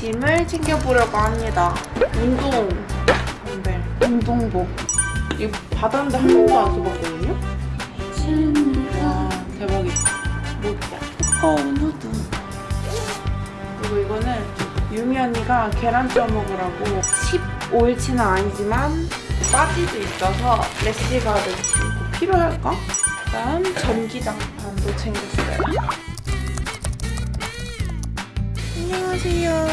짐을 챙겨보려고 합니다. 운동 덤벨, 운동복. 이거 받았는데 한 번도 안 써봤거든요? 와 대박이다. 뭐야? 어 누드. 그리고 이거는 유미 언니가 계란 쪄 먹으라고 15일치는 아니지만 빠지도 있어서 래시가드 이거 필요할까? 그다음 전기장판도 챙겼어요. 안녕하세요.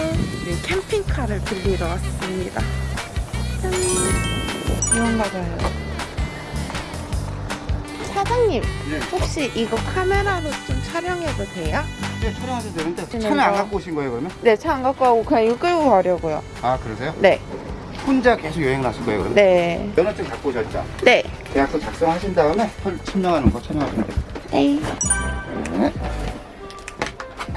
우리 캠핑카를 빌리러 왔습니다. 짠. 이건가 봐요. 사장님, 네. 혹시 이거 카메라로 좀 촬영해도 돼요? 네, 촬영하셔도 되는데 차는 안 이거- 갖고 오신 거예요 그러면? 네, 차 안 갖고 가고 그냥 이거 끌고 가려고요. 아 그러세요? 네, 혼자 계속 여행 나실 거예요 그러면? 네, 면허증 갖고 오셨죠? 네. 계약서 작성하신 다음에 헐 첨령하는 거 촬영하시면 돼요 네. 네.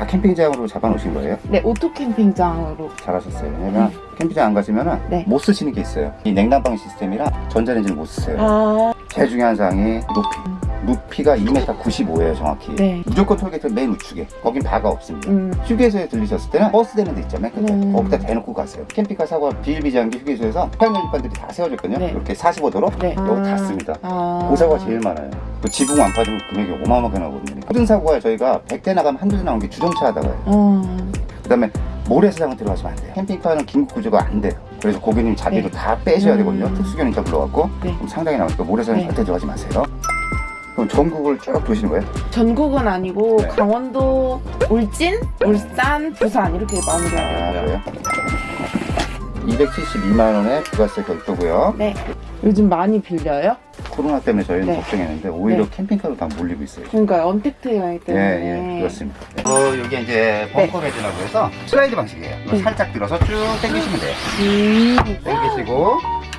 다 캠핑장으로 잡아놓으신 거예요? 네, 오토 캠핑장으로. 잘하셨어요 왜냐면 캠핑장 안 가시면 네. 못 쓰시는 게 있어요 이 냉난방 시스템이라 전자레인지를 못 쓰세요 아, 제일 중요한 사항이 높이. 높이가 2m 95예요 정확히. 네. 무조건 톨게이트 맨 우측에. 거긴 바가 없습니다. 음, 휴게소에 들리셨을 때는 버스 되는 데 있잖아요 끝에. 음. 거기다 대놓고 가세요. 캠핑카 사고 비일비재한 게 휴게소에서 팔면일반들이 다 세워졌거든요. 네. 이렇게 45도로 네. 여기 아, 닿습니다. 아. 그 사고가 제일 많아요. 그 지붕 안 빠지면 금액이 어마어마하게 나거든요. 모든 사고가 저희가 100대 나가면 한두 대 나오는 게 주정차 하다가요. 어, 그 다음에 모래사장은 들어가시면 안 돼요. 캠핑카는 긴급 구조가 안 돼요 그래서 고객님 자리로 네. 다 빼셔야 음. 되거든요 특수견인자 불러갖고 네. 상당히 나오니까 모래사장 네. 절대 들어가지 마세요 그럼 전국을 쭉 도시는 거예요? 전국은 아니고 네. 강원도, 울진, 울산, 부산 이렇게 아 마무리하려고요. 그래요? 272만 원에 부가세 별도고요 네. 요즘 많이 빌려요? 코로나 때문에 저희는 네. 걱정했는데 오히려 네. 캠핑카로 다 몰리고 있어요. 그러니까 언택트 여행 예, 때문에. 예, 그렇습니다. 어, 여기 이제 bunker bed라고 해서 슬라이드 방식이에요. 네. 살짝 들어서 쭉 당기시면 돼요. 음. 당기시고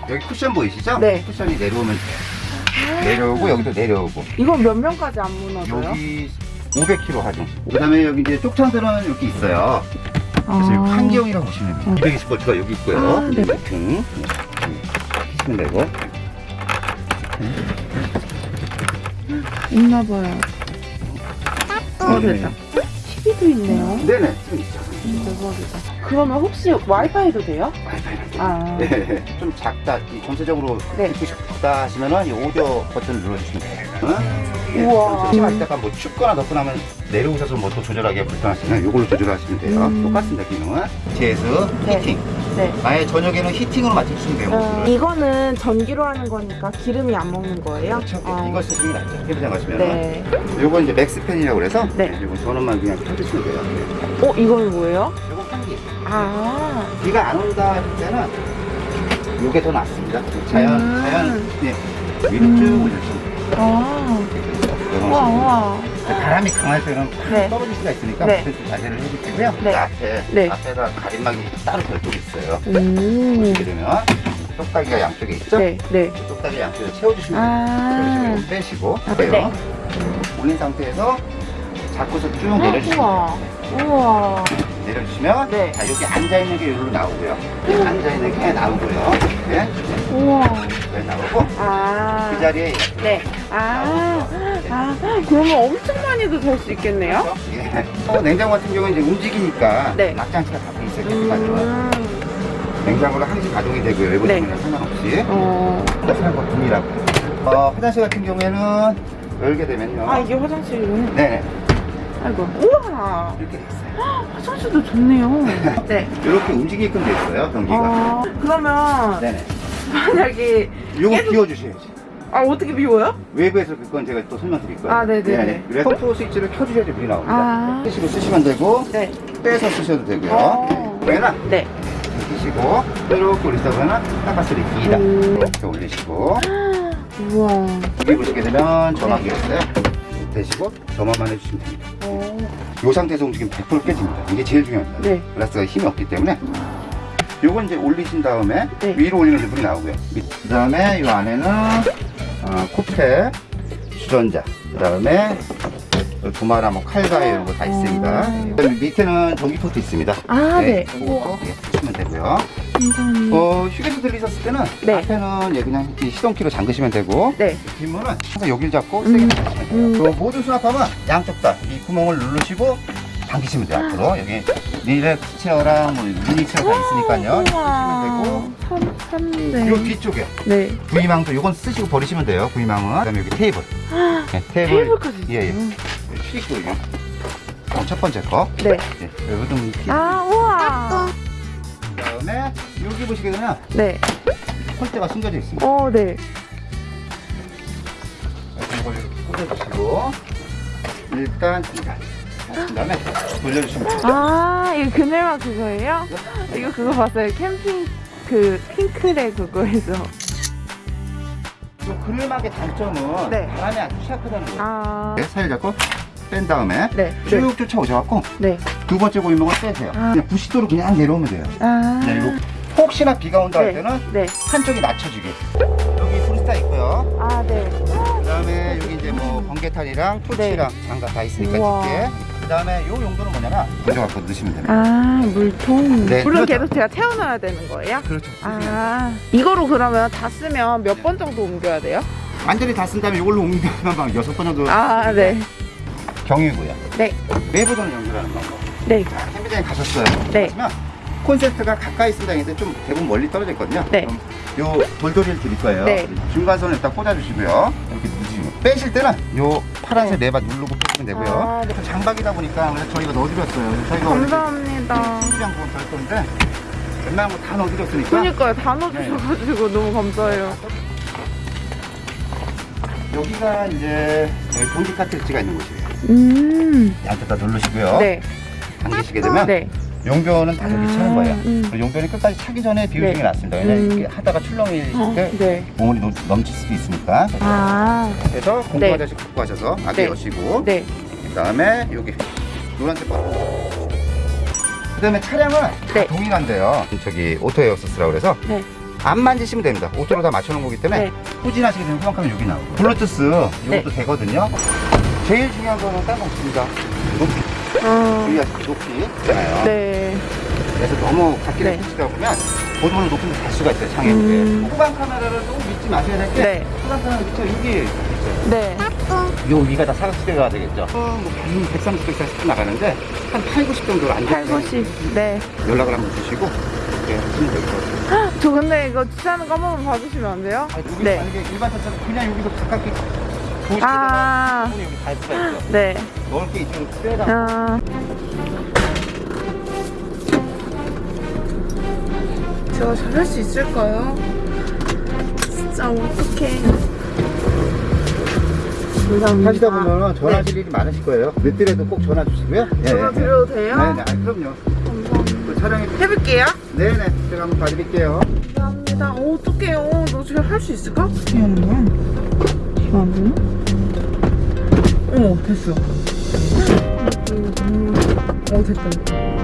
여기 쿠션 보이시죠? 네. 쿠션이 내려오면 돼요. 내려오고 여기도 내려오고 이건 몇 명까지 안 무너져요? 여기 500kg 하중. 그다음에 여기 이제 쪽창들은 여기 있어요. 그래서 아. 여기 환경이라고 보시면 돼요. 음. 220볼트가 여기 있고요. 아, 네. 등 키시면 되고 있나 봐요. 어, 네. 됐다. TV도 있네요. 네네 있죠. 대박이다. 그러면 혹시 와이파이도 돼요? 와이파이는 아. 네, 좀 작다, 이 전체적으로 네. 듣고 싶다 하시면은 이 오디오 버튼을 눌러주시면 돼요. 어? 우와. 심할 때가 뭐 춥거나 덥거나 하면 내려오셔서 뭐 또 조절하기가 불편하시면 이걸로 조절하시면 돼요. 음. 똑같습니다, 기능은. 제스, 네. 히팅. 네. 아예 저녁에는 히팅으로 맞춰주시면 돼요. 어, 모두를. 이거는 전기로 하는 거니까 기름이 안 먹는 거예요? 그렇죠. 아. 이거 쓰시는 게 낫죠. 캠핑장 가시면. 네. 요거 이제 맥스팬이라고 그래서 네. 요거 전원만 그냥 켜주시면 돼요. 어, 이건 뭐예요? 요거 환기. 아. 비가 안 온다 할 때는 요게 더 낫습니다. 자연, 음. 자연, 네. 위로 음. 쭉 올려주시면 돼요. 아. 우와. 우와. 바람이 강할 때는 네. 떨어질 수가 있으니까 네. 그때 자제를 해주시고요. 네. 그 앞에 네. 앞에다 가림막이 따로 별도로 있어요. 음. 보시게 되면 똑딱이가 양쪽에 있죠. 네, 네. 똑딱이 양쪽에 채워주시면. 아. 이런 식으로 빼시고 아, 빼요. 네. 올린 상태에서 잡고서 쭉 아, 내려주시면 우와. 우와. 내려주시면 네. 자 여기 앉아 있는 게 여기로 나오고요. 앉아 있는 게 나오고요. 네, 우와. 네 나오고 아. 그 자리에 네. 아. 아. 그러면 엄청 많이도 될수 있겠네요? 예. 어, 냉장고 같은 경우는 이제 움직이니까 네. 낙장치가 다돼 있어요. 음. 냉장고를 항시 가동이 되고요. 외부 네. 상관없이. 어. 사용 거품이라고. 어, 화장실 같은 경우에는 열게 되면요. 아, 이게 화장실이군요. 네네. 아이고. 우와. 이렇게 돼 있어요. 화장실도 좋네요. 네. 이렇게 움직이게끔 돼 있어요. 변기가. 아, 그러면 네네. 만약에 요거 계속- 비워주셔야지. 아 어떻게 비워요? 외부에서 그건 제가 또 설명드릴 거예요. 아, 네네 네. 그래서 펌프 스위치를 켜주셔야지 물이 나옵니다. 아. 끄시고 쓰시면 되고, 네. 빼서 쓰셔도 되고요. 어. 그러면 네. 끼시고, 이렇게 올리다 보면 닦아스리 기다. 음. 이렇게 올리시고, 우와. 여기 보시게 되면 전화기가 있어요. 대시고 점화만 해주시면 됩니다. 어. 이 상태에서 움직이면 100% 깨집니다. 이게 제일 중요합니다. 네. 글라스가 힘이 없기 때문에 요건 이제 올리신 다음에 네. 위로 올리는 물이 나오고요. 그 다음에 이 안에는 어, 코페, 주전자, 그 다음에 도마나 뭐 칼과 이런 거 다 있습니다. 음. 그다음에 밑에는 전기포트 있습니다. 아, 네. 예, 쓰시면 되고요. 감사합니다. 어, 휴게소 들리셨을 때는 네. 앞에는 예, 그냥 이 시동키로 잠그시면 되고 네. 뒷문은 항상 여기를 잡고 음. 세게 잡으시면 돼요. 음. 그 모든 수납함은 양쪽 다 이 구멍을 누르시고 당기시면 돼요 앞으로 여기 relax chair랑 뭐 mini chair 다 있으니까요 쓰시면 되고 산, 샀는데. 요 뒤쪽에 네. 구이망도 이건 쓰시고 버리시면 돼요 구이망은 그다음에 여기 테이블 네, 테이블 테이블까지 예, 예. 있어요. 출입구 여기 어, 첫 번째 거 네. 예, 여기 좀 아, 우와. 그다음에 여기 보시게 되면 네. 폴대가 숨겨져 있습니다 어, 네. 그래서 이걸 이렇게 꽂아주시고 일단 이거 그 다음에 돌려주시면 돼요 아, 이거 그늘막 그거예요? 이거 그거 봤어요. 캠핑 그 핑크레 그거에서. 이 그늘막의 장점은 네. 바람이 아주 취약하다는 거예요 아. 네, 살을 잡고 뺀 다음에 네. 쭉 쫓아오셔갖고 네. 두 번째 고인목을 빼세요 아. 그냥 90도로 그냥 내려오면 돼요 아. 그냥 이렇게 혹시나 비가 온다 할 때는 네. 한쪽이 낮춰지게 여기 브리스타 있고요 아, 네. 그 다음에 여기 이제 뭐 번개탄이랑 토치랑 장갑 다 있으니까. 집게 그 다음에 요 용도는 뭐냐면 먼저 갖고 넣으시면 됩니다 아, 물통. 네, 물은 그렇죠. 계속 제가 채워놔야 되는 거예요? 그렇죠 아, 이거로 그러면 다 쓰면 몇 번 정도 옮겨야 돼요? 완전히 다 쓴 다음에 이걸로 옮기면 막 여섯 번 정도 아, 네. 경유고요 네. 내부전을 연결하는 방법 네. 자, 캠핑장에 가셨어요 네. 콘센트가 가까이 쓴 당인데 좀 대부분 멀리 떨어져 있거든요 네. 그럼 요 돌돌이를 드릴 거예요 네. 중간선을 일단 꽂아주시고요 이렇게 누르시면 빼실 때는 요 파란색 네. 레바 누르고 빼시면 되고요 아, 네. 장박이다 보니까 그래서 저희가 넣어드렸어요 저희가 감사합니다. 신기한 부분 할 건데 웬만한 거 다 넣어드렸으니까 그니까요. 다 넣어주셔가지고 너무 감사해요. 여기가 이제 여기 변기 카트리지가 있는 곳이에요 음. 양쪽 다 누르시고요 네. 당기시게 되면 네. 용변은 다 여기 차는 거예요 음. 그리고 용변이 끝까지 차기 전에 비우는 네. 게 낫습니다 왜냐면 음. 이렇게 하다가 출렁이실 어, 때 네. 몸이 넘- 넘칠 수도 있으니까 아. 그래서 공구 네. 화장실 갖고 가셔서 안에 네. 여시고 네. 그 다음에 여기 노란색 버튼 그 다음에 차량은 네. 다 동일한데요 저기 auto air sus라고 그래서 네. 안 만지시면 됩니다 auto로 다 맞춰놓은 거기 때문에 네. 후진하시게 되면 후방카메라 여기 나오고 블루투스 이것도 네. 되거든요 제일 중요한 거는 따로 없습니다 높이 어. 주의하시고 높이 있잖아요 네. 그래서 너무 밖에 네. 붙이다 보면 보도를 높은 데갈 수가 있어요 창에 음. 이게 후방 카메라를 조금 믿지 마셔야 될 게 네. 후방 카메라 밑에 여기 네. 요 위가 다 사각지대가 되겠죠 어, 뭐 130, 140분 나가는데 한 8, 90 정도로 안 8, 좋아요 90. 네. 연락을 한번 주시고 이렇게 하시면 될 것 같아요 저 근데 이거 주차하는 거 한 번만 봐주시면 안 돼요? 아니, 네. 만약에 일반 차처럼 그냥 여기서 가깝게 도시에다가 아. 수가 있죠 네. 넣을 게 이쪽으로 빼다 아. 제가 잘할 수 있을까요? 진짜 어떡해. 감사합니다. 하시다 보면 전화하실 일이 많으실 거예요 늦더라도 꼭 전화 주시고요 예, 전화 예. 드려도 돼요? 네네 아, 그럼요 감사합니다. 그 촬영해 해볼게요. 네네 제가 한번 봐드릴게요 감사합니다. 어, 어떡해요. 너 지금 할 수 있을까? 어떻게 하는 거야? 지금 안 되나? 어, 됐어. 어, 됐다.